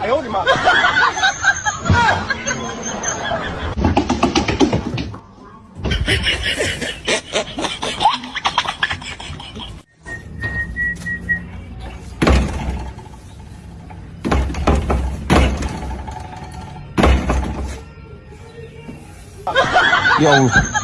哎呦我的妈！有。